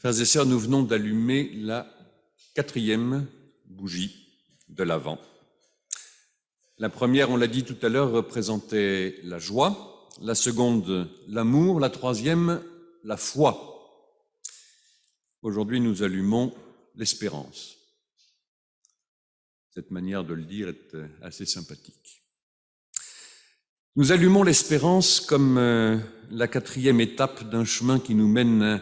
Frères et sœurs, nous venons d'allumer la quatrième bougie de l'Avent. La première, on l'a dit tout à l'heure, représentait la joie, la seconde, l'amour, la troisième, la foi. Aujourd'hui, nous allumons l'espérance. Cette manière de le dire est assez sympathique. Nous allumons l'espérance comme euh, la quatrième étape d'un chemin qui nous mène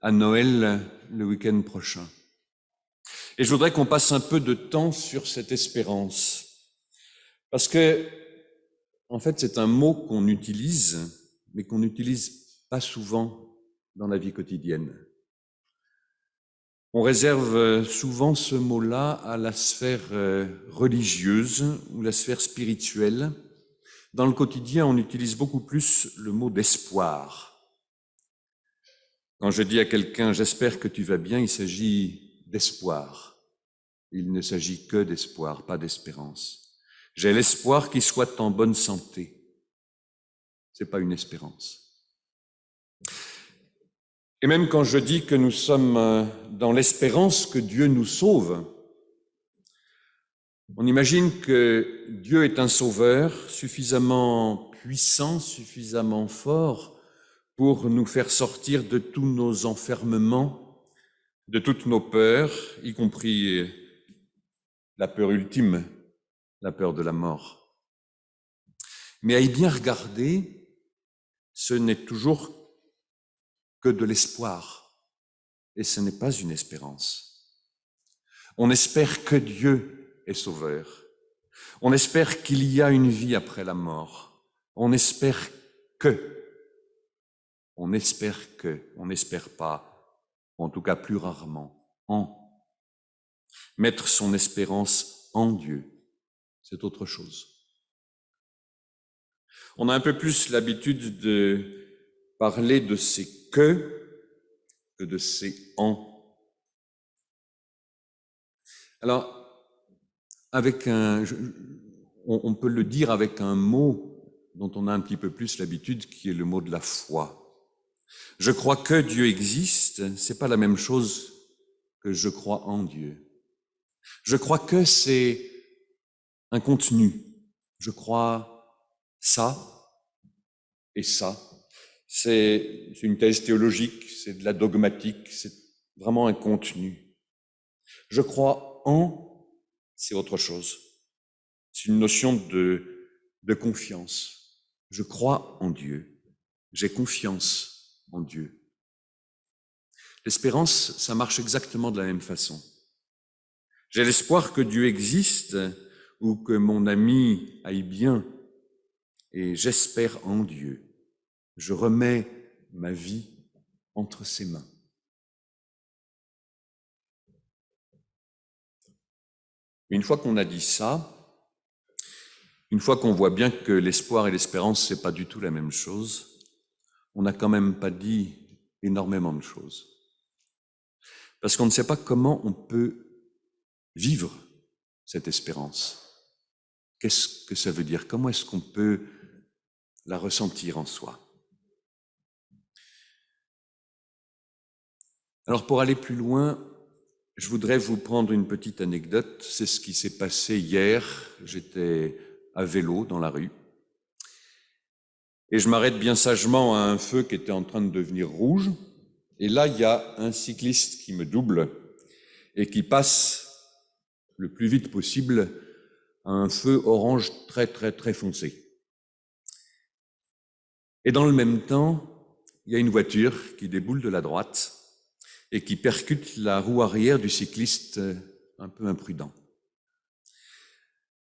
à Noël le week-end prochain. Et je voudrais qu'on passe un peu de temps sur cette espérance. Parce que, en fait, c'est un mot qu'on utilise, mais qu'on n'utilise pas souvent dans la vie quotidienne. On réserve souvent ce mot-là à la sphère euh, religieuse ou la sphère spirituelle. Dans le quotidien, on utilise beaucoup plus le mot d'espoir. Quand je dis à quelqu'un j'espère que tu vas bien, il s'agit d'espoir. Il ne s'agit que d'espoir, pas d'espérance. J'ai l'espoir qu'il soit en bonne santé. C'est pas une espérance. Et même quand je dis que nous sommes euh, dans l'espérance que Dieu nous sauve, on imagine que Dieu est un sauveur suffisamment puissant, suffisamment fort pour nous faire sortir de tous nos enfermements, de toutes nos peurs, y compris la peur ultime, la peur de la mort. Mais à y bien regarder, ce n'est toujours que de l'espoir, et ce n'est pas une espérance. On espère que Dieu est sauveur. On espère qu'il y a une vie après la mort. On espère que on espère que, on n'espère pas, en tout cas plus rarement, en. Mettre son espérance en Dieu, c'est autre chose. On a un peu plus l'habitude de parler de ces que que de ces en. Alors, avec un, on peut le dire avec un mot dont on a un petit peu plus l'habitude, qui est le mot de la foi. Je crois que Dieu existe, c'est pas la même chose que je crois en Dieu. Je crois que c'est un contenu. Je crois ça et ça. C'est une thèse théologique, c'est de la dogmatique, c'est vraiment un contenu. Je crois en, c'est autre chose. C'est une notion de, de confiance. Je crois en Dieu. J'ai confiance en Dieu. L'espérance, ça marche exactement de la même façon. J'ai l'espoir que Dieu existe ou que mon ami aille bien et j'espère en Dieu. Je remets ma vie entre ses mains. Une fois qu'on a dit ça, une fois qu'on voit bien que l'espoir et l'espérance, c'est pas du tout la même chose, on n'a quand même pas dit énormément de choses. Parce qu'on ne sait pas comment on peut vivre cette espérance. Qu'est-ce que ça veut dire? Comment est-ce qu'on peut la ressentir en soi? Alors pour aller plus loin, je voudrais vous prendre une petite anecdote. C'est ce qui s'est passé hier. J'étais à vélo dans la rue et je m'arrête bien sagement à un feu qui était en train de devenir rouge. Et là, il y a un cycliste qui me double et qui passe le plus vite possible à un feu orange très très très foncé. Et dans le même temps, il y a une voiture qui déboule de la droite et qui percute la roue arrière du cycliste un peu imprudent.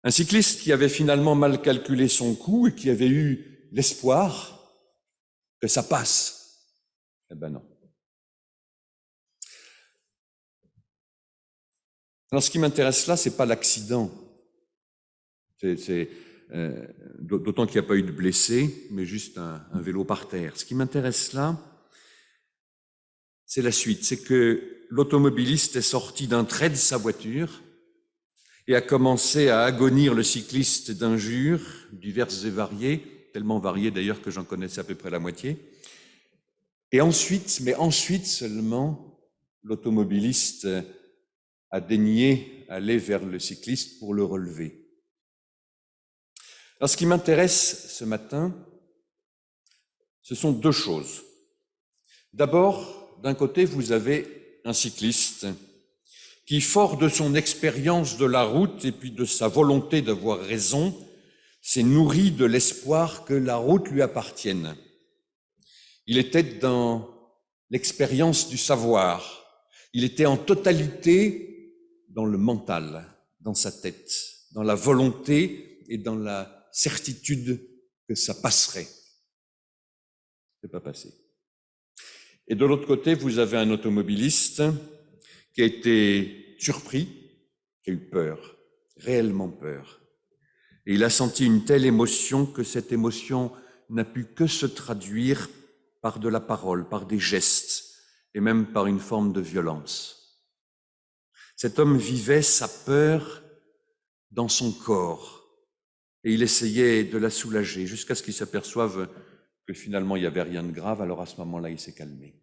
Un cycliste qui avait finalement mal calculé son coup et qui avait eu l'espoir que ça passe. Eh ben non. Alors ce qui m'intéresse là, c'est pas l'accident. C'est, euh, d'autant qu'il n'y a pas eu de blessés, mais juste un, un vélo par terre. Ce qui m'intéresse là, c'est la suite. C'est que l'automobiliste est sorti d'un trait de sa voiture et a commencé à agonir le cycliste d'injures diverses et variées tellement variés d'ailleurs que j'en connaissais à peu près la moitié. Et ensuite, mais ensuite seulement, l'automobiliste a daigné aller vers le cycliste pour le relever. Alors, ce qui m'intéresse ce matin, ce sont deux choses. D'abord, d'un côté, vous avez un cycliste qui, fort de son expérience de la route et puis de sa volonté d'avoir raison, s'est nourri de l'espoir que la route lui appartienne. Il était dans l'expérience du savoir. Il était en totalité dans le mental, dans sa tête, dans la volonté et dans la certitude que ça passerait. C'est pas passé. Et de l'autre côté, vous avez un automobiliste qui a été surpris, qui a eu peur, réellement peur. Et il a senti une telle émotion que cette émotion n'a pu que se traduire par de la parole, par des gestes et même par une forme de violence. Cet homme vivait sa peur dans son corps et il essayait de la soulager jusqu'à ce qu'il s'aperçoive que finalement il n'y avait rien de grave, alors à ce moment-là il s'est calmé.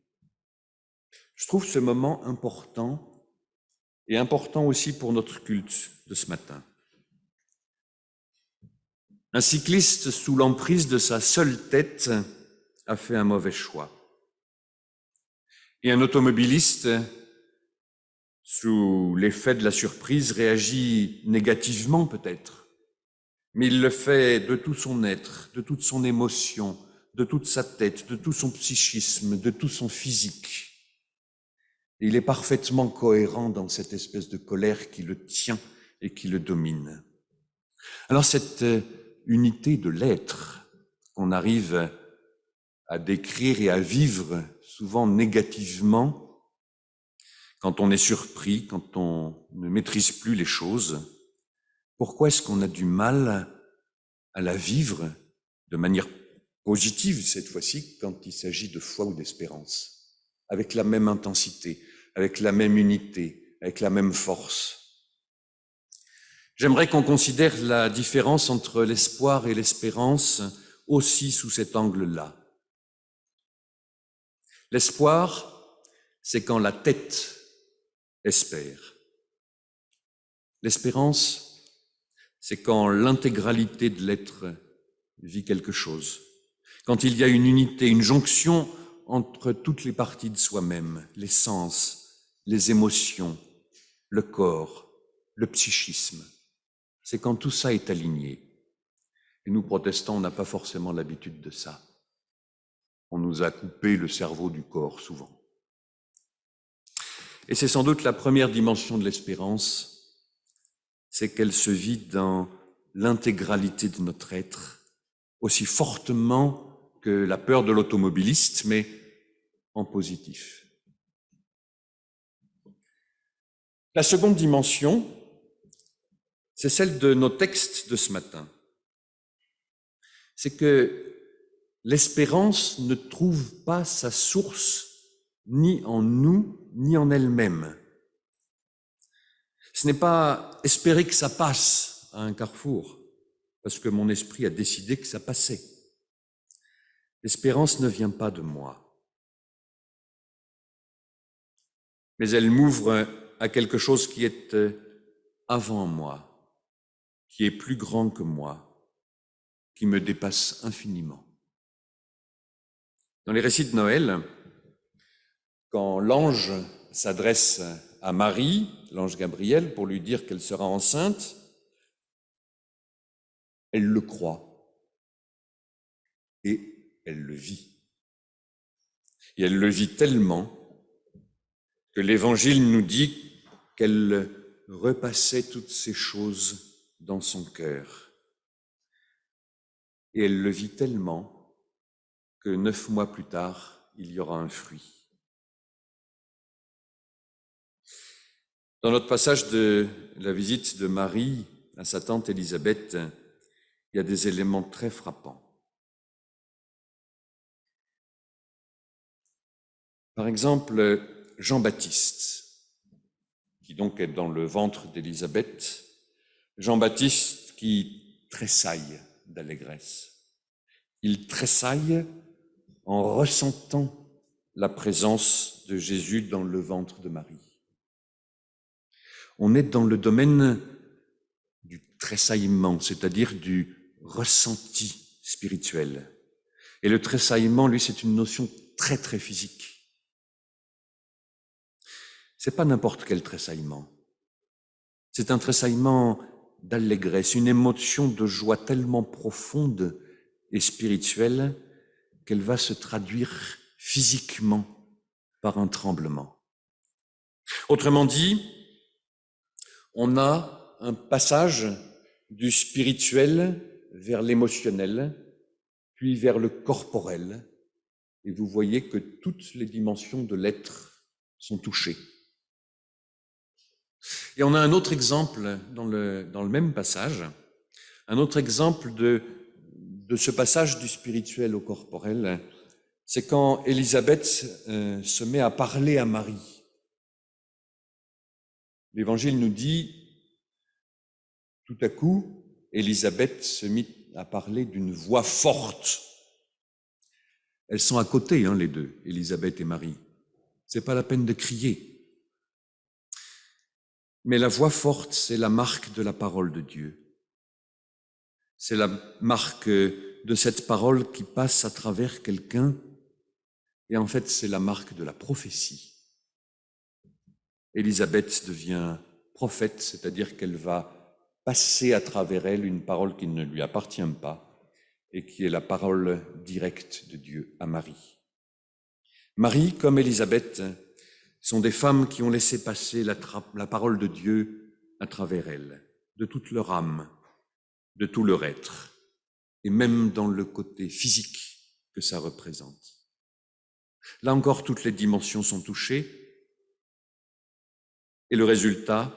Je trouve ce moment important et important aussi pour notre culte de ce matin. Un cycliste sous l'emprise de sa seule tête a fait un mauvais choix. Et un automobiliste, sous l'effet de la surprise, réagit négativement peut-être, mais il le fait de tout son être, de toute son émotion, de toute sa tête, de tout son psychisme, de tout son physique il est parfaitement cohérent dans cette espèce de colère qui le tient et qui le domine. Alors cette euh, unité de l'être qu'on arrive à décrire et à vivre souvent négativement, quand on est surpris, quand on ne maîtrise plus les choses, pourquoi est-ce qu'on a du mal à la vivre de manière positive cette fois-ci quand il s'agit de foi ou d'espérance, avec la même intensité, avec la même unité, avec la même force. J'aimerais qu'on considère la différence entre l'espoir et l'espérance aussi sous cet angle-là. L'espoir, c'est quand la tête espère. L'espérance, c'est quand l'intégralité de l'être vit quelque chose, quand il y a une unité, une jonction entre toutes les parties de soi-même, les sens, les émotions, le corps, le psychisme. C'est quand tout ça est aligné. Et nous, protestants, on n'a pas forcément l'habitude de ça. On nous a coupé le cerveau du corps souvent. Et c'est sans doute la première dimension de l'espérance, c'est qu'elle se vit dans l'intégralité de notre être, aussi fortement que la peur de l'automobiliste, mais en positif. La seconde dimension, c'est celle de nos textes de ce matin. C'est que l'espérance ne trouve pas sa source ni en nous, ni en elle-même. Ce n'est pas espérer que ça passe à un carrefour, parce que mon esprit a décidé que ça passait. L'espérance ne vient pas de moi, mais elle m'ouvre à quelque chose qui est euh, avant moi, qui est plus grand que moi, qui me dépasse infiniment. Dans les récits de Noël, quand l'ange s'adresse à Marie, l'ange Gabriel, pour lui dire qu'elle sera enceinte, elle le croit et elle le vit. Et elle le vit tellement que l'Évangile nous dit qu'elle repassait toutes ces choses dans son cœur. Et elle le vit tellement que neuf mois plus tard, il y aura un fruit. Dans notre passage de la visite de Marie à sa tante Élisabeth, il y a des éléments très frappants. Par exemple, Jean-Baptiste qui donc est dans le ventre d'Élisabeth, Jean-Baptiste qui tressaille d'allégresse. Il tressaille en ressentant la présence de Jésus dans le ventre de Marie. On est dans le domaine du tressaillement, c'est-à-dire du ressenti spirituel. Et le tressaillement, lui, c'est une notion très très physique. C'est pas n'importe quel tressaillement. C'est un tressaillement d'allégresse, une émotion de joie tellement profonde et spirituelle qu'elle va se traduire physiquement par un tremblement. Autrement dit, on a un passage du spirituel vers l'émotionnel, puis vers le corporel, et vous voyez que toutes les dimensions de l'être sont touchées. Et on a un autre exemple dans le, même passage, un autre exemple de, de ce passage du spirituel au corporel, c'est quand Élisabeth euh, se met à parler à Marie. L'Évangile nous dit, tout à coup, Élisabeth se mit à parler d'une voix forte. Elles sont à côté, hein, les deux, Élisabeth et Marie. C'est pas la peine de crier. Mais la voix forte, c'est la marque de la parole de Dieu. C'est la marque de cette parole qui passe à travers quelqu'un. Et en fait, c'est la marque de la prophétie. Élisabeth devient prophète, c'est-à-dire qu'elle va passer à travers elle une parole qui ne lui appartient pas et qui est la parole directe de Dieu à Marie. Marie, comme Élisabeth, sont des femmes qui ont laissé passer la, parole de Dieu à travers elles, de toute leur âme, de tout leur être, et même dans le côté physique que ça représente. Là encore, toutes les dimensions sont touchées, et le résultat,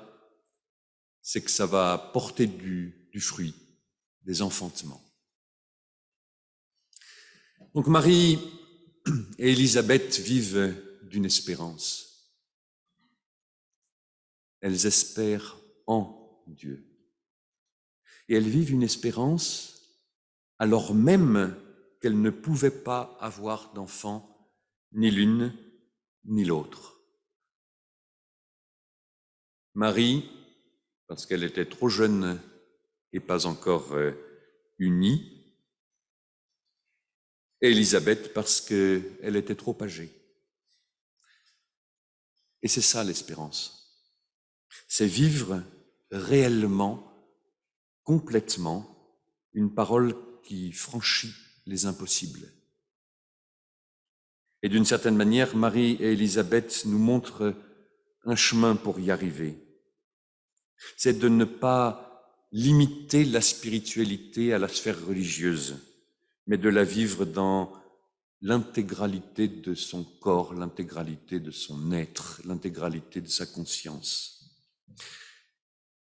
c'est que ça va porter du, du fruit, des enfantements. Donc Marie et Élisabeth vivent d'une espérance. Elles espèrent en Dieu. Et elles vivent une espérance alors même qu'elles ne pouvaient pas avoir d'enfants, ni l'une ni l'autre. Marie, parce qu'elle était trop jeune et pas encore euh, unie, et Élisabeth parce qu'elle était trop âgée. Et c'est ça l'espérance c'est vivre réellement, complètement, une parole qui franchit les impossibles. Et d'une certaine manière, Marie et Élisabeth nous montrent un chemin pour y arriver. C'est de ne pas limiter la spiritualité à la sphère religieuse, mais de la vivre dans l'intégralité de son corps, l'intégralité de son être, l'intégralité de sa conscience.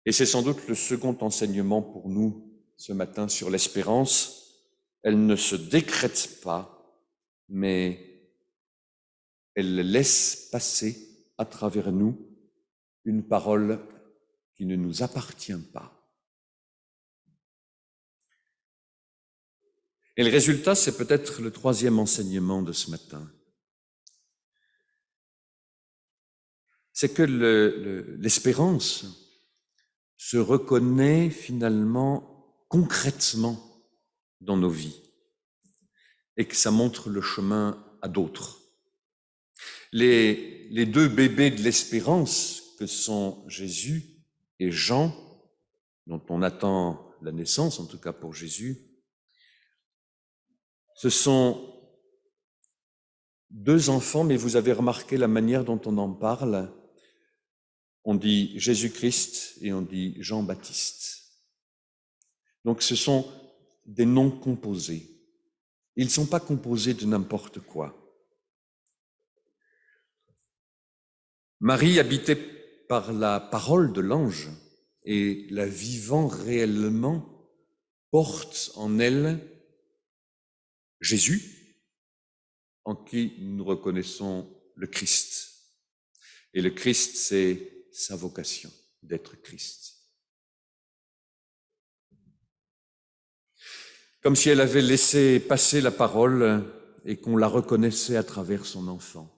Et c'est sans doute le second enseignement pour nous ce matin sur l'espérance. Elle ne se décrète pas, mais elle laisse passer à travers nous une parole qui ne nous appartient pas. Et le résultat, c'est peut-être le troisième enseignement de ce matin. C'est que l'espérance, se reconnaît finalement concrètement dans nos vies et que ça montre le chemin à d'autres. Les, deux bébés de l'espérance que sont Jésus et Jean, dont on attend la naissance, en tout cas pour Jésus, ce sont deux enfants, mais vous avez remarqué la manière dont on en parle on dit Jésus-Christ et on dit Jean-Baptiste. Donc ce sont des noms composés. Ils ne sont pas composés de n'importe quoi. Marie, habitée par la parole de l'ange et la vivant réellement, porte en elle Jésus, en qui nous reconnaissons le Christ. Et le Christ, c'est sa vocation d'être Christ. Comme si elle avait laissé passer la parole et qu'on la reconnaissait à travers son enfant.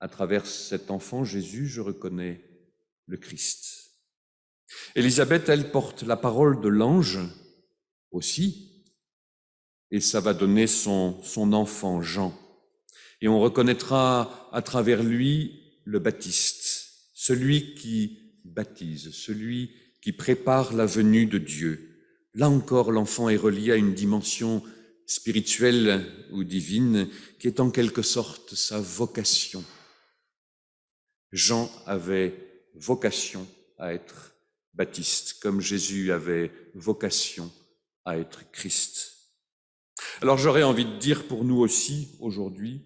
À travers cet enfant, Jésus, je reconnais le Christ. Élisabeth, elle porte la parole de l'ange aussi, et ça va donner son, son enfant Jean. Et on reconnaîtra à travers lui le Baptiste, celui qui baptise, celui qui prépare la venue de Dieu. Là encore, l'enfant est relié à une dimension spirituelle ou divine qui est en quelque sorte sa vocation. Jean avait vocation à être baptiste, comme Jésus avait vocation à être Christ. Alors j'aurais envie de dire pour nous aussi aujourd'hui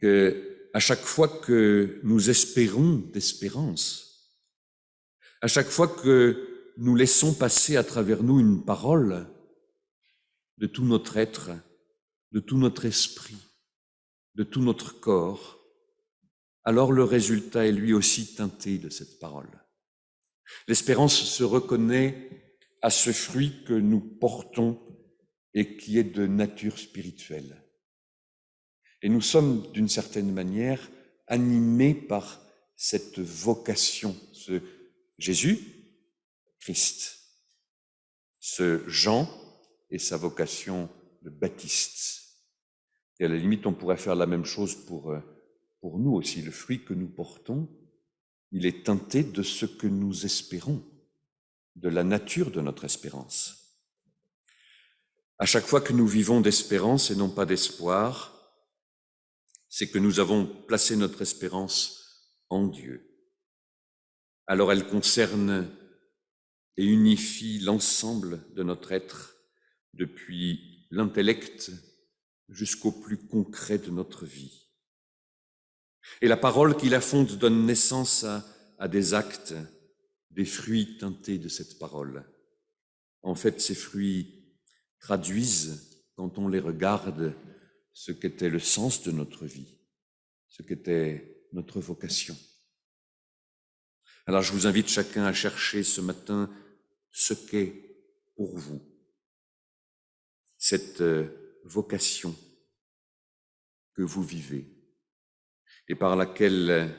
que à chaque fois que nous espérons d'espérance, à chaque fois que nous laissons passer à travers nous une parole de tout notre être, de tout notre esprit, de tout notre corps, alors le résultat est lui aussi teinté de cette parole. L'espérance se reconnaît à ce fruit que nous portons et qui est de nature spirituelle. Et nous sommes d'une certaine manière animés par cette vocation, ce Jésus, Christ, ce Jean et sa vocation de baptiste. Et à la limite, on pourrait faire la même chose pour, euh, pour nous aussi. Le fruit que nous portons, il est teinté de ce que nous espérons, de la nature de notre espérance. À chaque fois que nous vivons d'espérance et non pas d'espoir, c'est que nous avons placé notre espérance en Dieu. Alors elle concerne et unifie l'ensemble de notre être, depuis l'intellect jusqu'au plus concret de notre vie. Et la parole qui la fonde donne naissance à, à des actes, des fruits teintés de cette parole. En fait, ces fruits traduisent, quand on les regarde, ce qu'était le sens de notre vie, ce qu'était notre vocation. Alors je vous invite chacun à chercher ce matin ce qu'est pour vous cette euh, vocation que vous vivez et par laquelle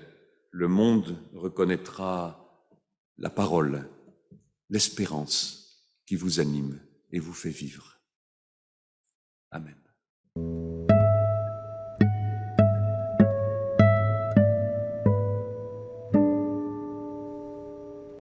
le monde reconnaîtra la parole, l'espérance qui vous anime et vous fait vivre. Amen.